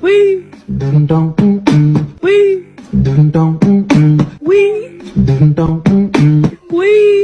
Wee. Dun dun. Wee. Wee. Wee.